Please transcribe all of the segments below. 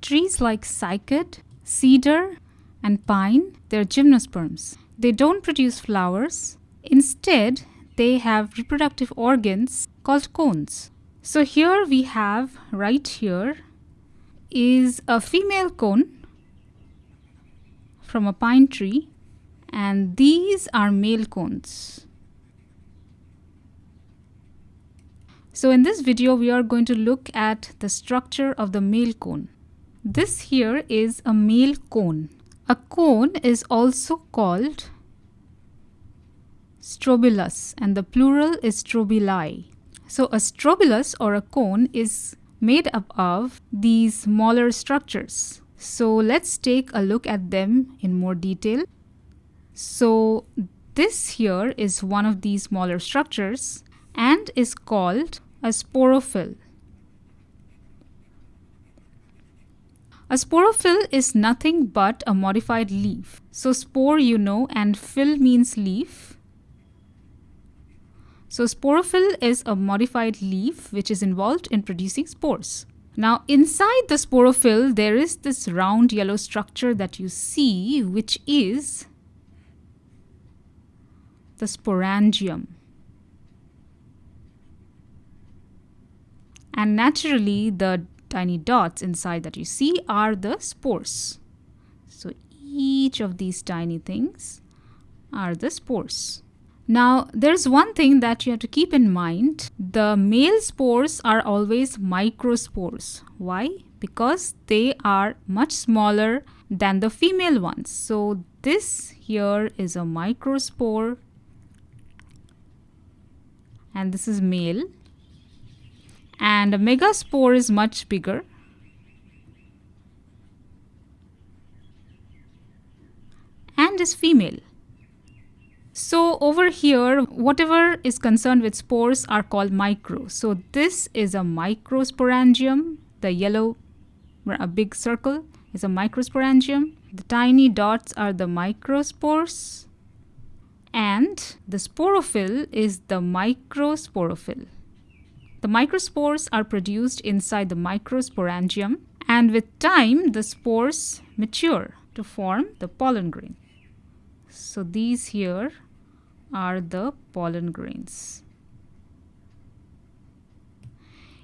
Trees like cycad, cedar, and pine, they're gymnosperms. They don't produce flowers. Instead, they have reproductive organs called cones. So here we have right here is a female cone from a pine tree and these are male cones. So in this video we are going to look at the structure of the male cone. This here is a male cone. A cone is also called strobilus and the plural is strobili. So a strobilus or a cone is made up of these smaller structures. So let's take a look at them in more detail. So this here is one of these smaller structures and is called a sporophyll. A sporophyll is nothing but a modified leaf. So spore you know and phyll means leaf. So sporophyll is a modified leaf which is involved in producing spores. Now inside the sporophyll there is this round yellow structure that you see which is the sporangium. And naturally the tiny dots inside that you see are the spores. So each of these tiny things are the spores. Now, there's one thing that you have to keep in mind. The male spores are always microspores. Why? Because they are much smaller than the female ones. So this here is a microspore and this is male and a megaspore is much bigger and is female. So over here, whatever is concerned with spores are called micro. So this is a microsporangium. The yellow, a big circle is a microsporangium. The tiny dots are the microspores. And the sporophyll is the microsporophyll. The microspores are produced inside the microsporangium and with time the spores mature to form the pollen grain. So these here are the pollen grains.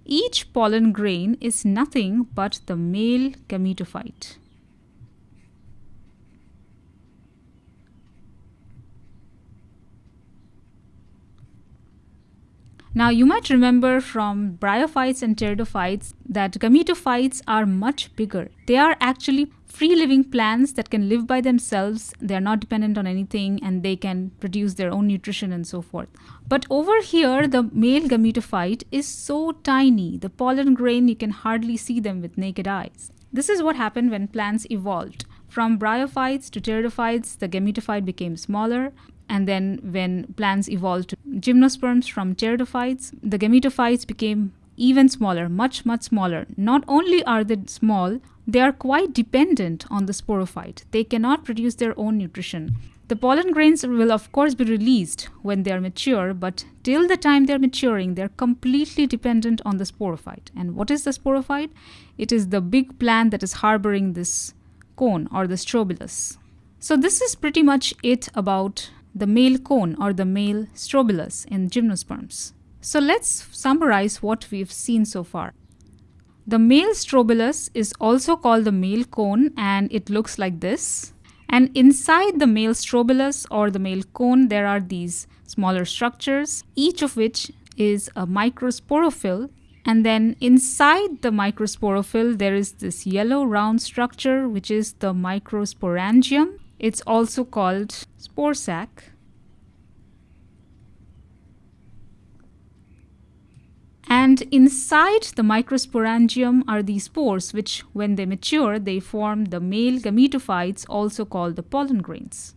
Each pollen grain is nothing but the male gametophyte. Now you might remember from bryophytes and pteridophytes that gametophytes are much bigger. They are actually free living plants that can live by themselves. They are not dependent on anything and they can produce their own nutrition and so forth. But over here, the male gametophyte is so tiny. The pollen grain, you can hardly see them with naked eyes. This is what happened when plants evolved. From bryophytes to pteridophytes, the gametophyte became smaller. And then when plants evolved to gymnosperms from pteridophytes, the gametophytes became even smaller, much, much smaller. Not only are they small, they are quite dependent on the sporophyte. They cannot produce their own nutrition. The pollen grains will of course be released when they are mature, but till the time they're maturing, they're completely dependent on the sporophyte. And what is the sporophyte? It is the big plant that is harboring this cone or the strobilus. So this is pretty much it about the male cone or the male strobilus in gymnosperms. So let's summarize what we've seen so far. The male strobilus is also called the male cone and it looks like this. And inside the male strobilus or the male cone, there are these smaller structures, each of which is a microsporophyll. And then inside the microsporophyll, there is this yellow round structure, which is the microsporangium. It's also called spore sac. And inside the microsporangium are these spores which when they mature they form the male gametophytes also called the pollen grains.